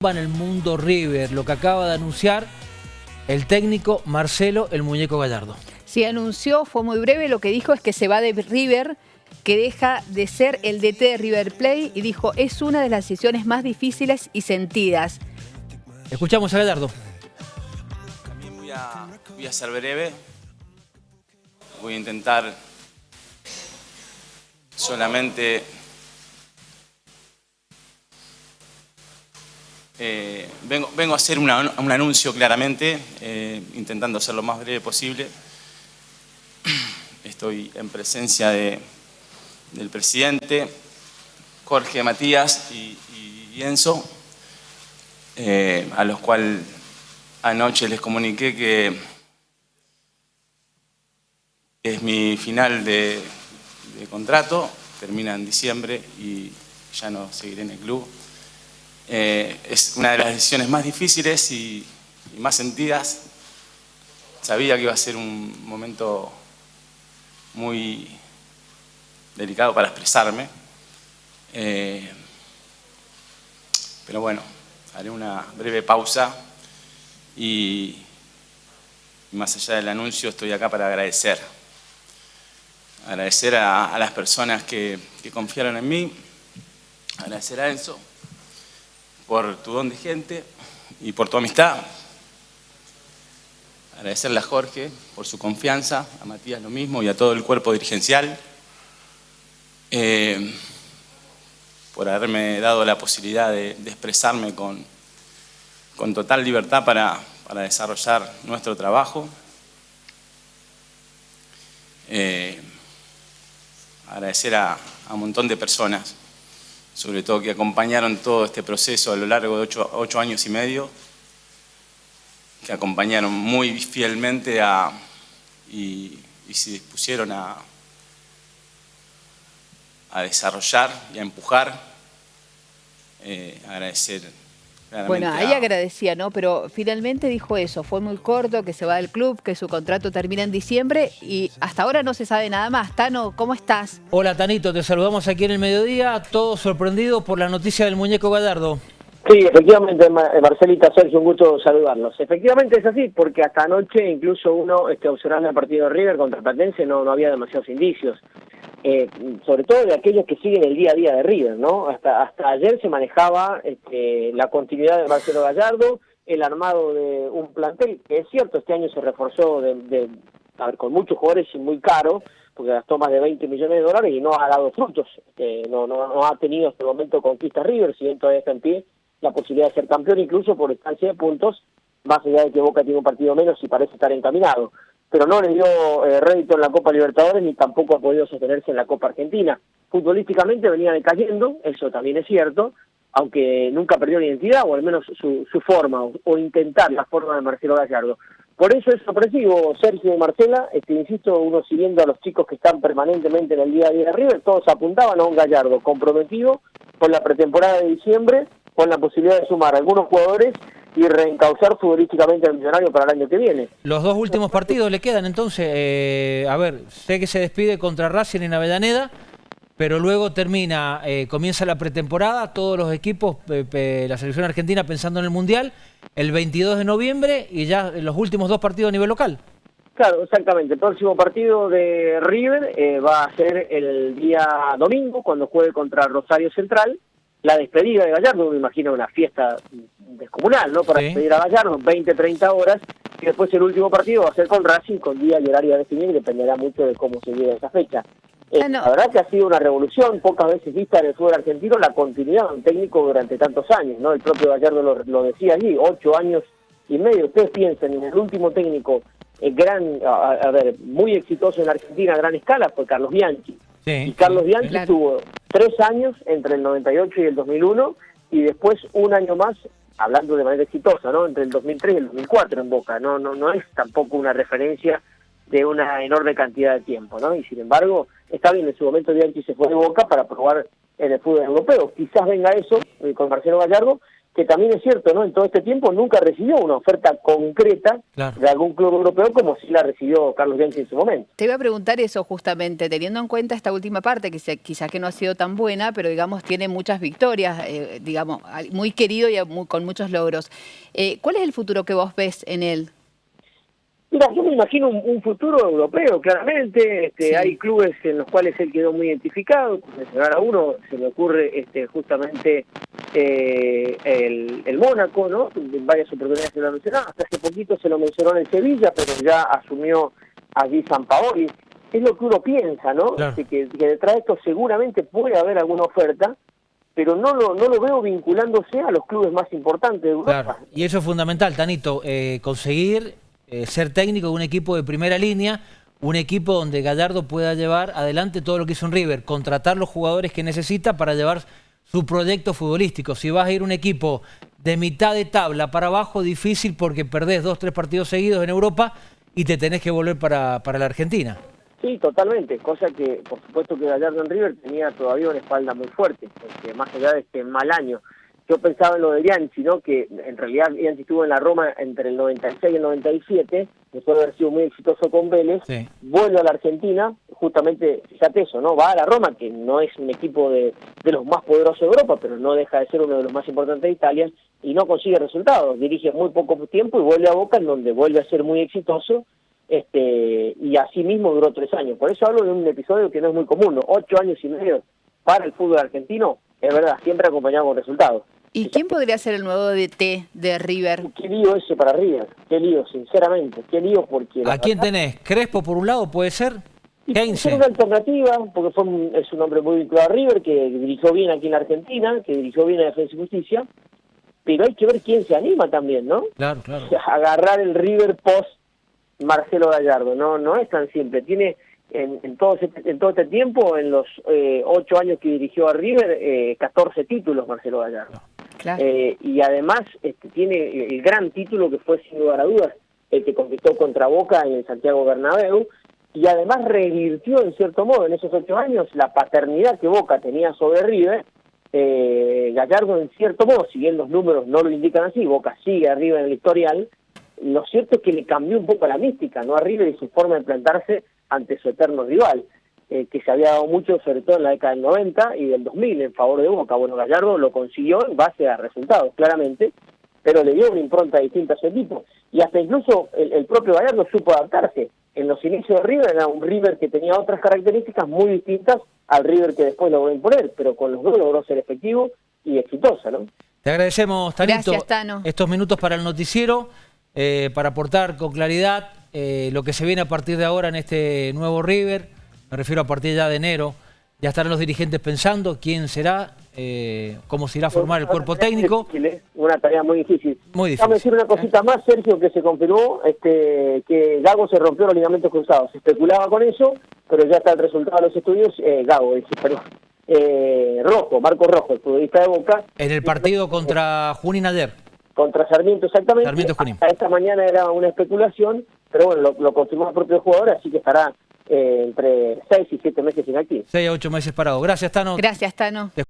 en el mundo River, lo que acaba de anunciar el técnico Marcelo el Muñeco Gallardo. Sí, anunció, fue muy breve, lo que dijo es que se va de River, que deja de ser el DT de River Play y dijo, es una de las decisiones más difíciles y sentidas. Escuchamos a Gallardo. También voy a, voy a ser breve, voy a intentar solamente Eh, vengo, vengo, a hacer un anuncio claramente, eh, intentando ser lo más breve posible. Estoy en presencia de, del presidente, Jorge Matías y, Enzo, eh, a los cuales anoche les comuniqué que es mi final de contrato, termina en diciembre y ya no seguiré en el club. Eh, es una de las decisiones más difíciles y, más sentidas. Sabía que iba a ser un momento muy delicado para expresarme. Eh, pero bueno, haré una breve pausa y, más allá del anuncio estoy acá para agradecer. Agradecer a, las personas que, que confiaron en mí, agradecer a Enzo, por tu don de gente y por tu amistad. Agradecerle a Jorge por su confianza, a Matías lo mismo y a todo el cuerpo dirigencial. Eh, por haberme dado la posibilidad de, expresarme con, con, total libertad para, para, desarrollar nuestro trabajo. Eh, agradecer a, a un montón de personas sobre todo que acompañaron todo este proceso a lo largo de ocho, años y medio, que acompañaron muy fielmente a, y, se dispusieron a, a desarrollar y a empujar. Eh, agradecer bueno, ahí agradecía, ¿no? Pero finalmente dijo eso, fue muy corto, que se va del club, que su contrato termina en diciembre y hasta ahora no se sabe nada más. Tano, ¿cómo estás? Hola, Tanito, te saludamos aquí en el mediodía, todos sorprendidos por la noticia del muñeco Gallardo. Sí, efectivamente, eh, Marcelita, Sergio, un gusto saludarlos. Efectivamente es así, porque hasta anoche incluso uno este, observando el partido de River contra Platense no, no había demasiados indicios. Eh, sobre todo de aquellos que siguen el día a día de River, ¿no? Hasta, hasta ayer se manejaba este, la continuidad de Marcelo Gallardo, el armado de un plantel, que es cierto, este año se reforzó de, con muchos jugadores y muy caro, porque gastó más de 20 millones de dólares y no ha dado frutos, este, no, no, no ha tenido hasta el momento conquista River, si bien todavía está en pie la posibilidad de ser campeón, incluso por estancia de puntos, más allá de que Boca tiene un partido menos y parece estar encaminado pero no le dio eh, rédito en la Copa Libertadores ni tampoco ha podido sostenerse en la Copa Argentina. Futbolísticamente venía decayendo, eso también es cierto, aunque nunca perdió identidad, o al menos su, su forma, o, intentar la forma de Marcelo Gallardo. Por eso es sorpresivo, Sergio y Marcela, este, insisto, uno siguiendo a los chicos que están permanentemente en el día a día de River, todos apuntaban a un Gallardo comprometido con la pretemporada de diciembre, con la posibilidad de sumar algunos jugadores y reencauzar futbolísticamente al millonario para el año que viene. Los dos últimos partidos le quedan entonces, eh, a ver, sé que se despide contra Racing en Avellaneda, pero luego termina, eh, comienza la pretemporada, todos los equipos, la selección argentina pensando en el Mundial, el 22 de noviembre y ya los últimos dos partidos a nivel local. Claro, exactamente. El próximo partido de River eh, va a ser el día domingo, cuando juegue contra Rosario Central. La despedida de Gallardo, me imagino una fiesta descomunal, ¿no? Para despedir a Gallardo, 20, 30 horas, y después el último partido va a ser con Racing, con día y horario definido, y dependerá mucho de cómo se llegue esa fecha. Eh, ah, la verdad que ha sido una revolución, pocas veces vista en el fútbol argentino, la continuidad de un técnico durante tantos años, ¿no? El propio Gallardo lo, decía allí, ocho años y medio. Ustedes piensen en el último técnico eh, gran, a, ver, muy exitoso en Argentina a gran escala fue Carlos Bianchi. y Carlos Bianchi tuvo tres años entre el 98 y el 2001 y después un año más hablando de manera exitosa, ¿no? Entre el 2003 y el 2004 en Boca, no no no es tampoco una referencia de una enorme cantidad de tiempo, ¿no? Y sin embargo, está bien, en su momento Bianchi se fue de Boca para probar en el fútbol europeo. Quizás venga eso eh, con Marcelo Gallardo, que también es cierto, ¿no? En todo este tiempo nunca recibió una oferta concreta de algún club europeo como sí la recibió Carlos Bianchi en su momento. Te iba a preguntar eso justamente, teniendo en cuenta esta última parte, que quizás que no ha sido tan buena, pero digamos tiene muchas victorias, eh, digamos, muy querido y con muchos logros. Eh, ¿Cuál es el futuro que vos ves en él? Mira, yo me imagino un, futuro europeo, claramente. Este, Hay clubes en los cuales él quedó muy identificado. Mencionar a uno, se me ocurre este, justamente eh, el, el, Mónaco, ¿no? En varias oportunidades se lo mencionó. Hasta hace poquito se lo mencionó en el Sevilla, pero ya asumió allí San Paoli. Es lo que uno piensa, ¿no? Que, que, detrás de esto seguramente puede haber alguna oferta pero no lo, no lo veo vinculándose a los clubes más importantes de Europa. Claro. Y eso es fundamental, Tanito, eh, conseguir eh, ser técnico de un equipo de primera línea, un equipo donde Gallardo pueda llevar adelante todo lo que hizo en River, contratar los jugadores que necesita para llevar su proyecto futbolístico. Si vas a ir un equipo de mitad de tabla para abajo, difícil porque perdés dos, tres partidos seguidos en Europa y te tenés que volver para, para la Argentina. Sí, totalmente, cosa que por supuesto que Gallardo en River tenía todavía una espalda muy fuerte, porque más allá de este mal año yo pensaba en lo de Bianchi, ¿no? que en realidad Bianchi estuvo en la Roma entre el 96 y el 97, después de haber sido muy exitoso con Vélez, vuelve a la Argentina, justamente, fíjate eso, ¿no? va a la Roma, que no es un equipo de, de los más poderosos de Europa, pero no deja de ser uno de los más importantes de Italia, y no consigue resultados, dirige muy poco tiempo y vuelve a Boca, en donde vuelve a ser muy exitoso, este y así mismo duró tres años. Por eso hablo de un episodio que no es muy común, ¿no? ocho años y medio para el fútbol argentino, es verdad, siempre acompañado con resultados. ¿Y quién podría ser el nuevo DT de River? Qué lío ese para River, qué lío, sinceramente, qué lío porque... ¿A quién tenés? ¿Crespo por un lado puede ser? Es una alternativa, porque fue es un hombre muy vinculado a River, que dirigió bien aquí en la Argentina, que dirigió bien a Defensa y Justicia, pero hay que ver quién se anima también, ¿no? Claro, claro. Agarrar el River post Marcelo Gallardo, no no es tan simple, tiene en, todo, este, en todo este tiempo, en los eh, ocho años que dirigió a River, eh, 14 títulos Marcelo Gallardo. Eh, y además este, tiene el gran título que fue sin lugar a dudas el que conquistó contra Boca en el Santiago Bernabéu y además revirtió en cierto modo en esos ocho años la paternidad que Boca tenía sobre River. Eh, Gallardo en cierto modo, si bien los números no lo indican así, Boca sigue arriba en el historial, lo cierto es que le cambió un poco la mística, ¿no? A River y su forma de plantarse ante su eterno rival. Eh, que se había dado mucho, sobre todo en la década del 90 y del 2000, en favor de Boca. Bueno, Gallardo lo consiguió en base a resultados, claramente, pero le dio una impronta distinta a su equipo. Y hasta incluso el, propio Gallardo supo adaptarse. En los inicios de River era un River que tenía otras características muy distintas al River que después logró imponer, pero con los dos logró ser efectivo y exitosa, ¿no? Te agradecemos, Tanito, estos minutos para el noticiero, eh, para aportar con claridad eh, lo que se viene a partir de ahora en este nuevo River, me refiero a partir ya de enero, ya estarán los dirigentes pensando quién será, eh, cómo se irá a formar el cuerpo técnico. Una tarea muy difícil. Muy difícil. decir una cosita más, Sergio, que se confirmó este, que Gago se rompió los ligamentos cruzados. Se especulaba con eso, pero ya está el resultado de los estudios. Eh, Gago, perdón. Eh, Rojo, Marco Rojo, el futbolista de Boca. En el partido contra Junín ayer. Contra Sarmiento, exactamente. Sarmiento Junín. esta mañana era una especulación, pero bueno, lo, lo confirmó el propio jugador, así que estará eh, entre 6 y 7 meses sin aquí. 6 a 8 meses parado. Gracias, Tano. Gracias, Tano.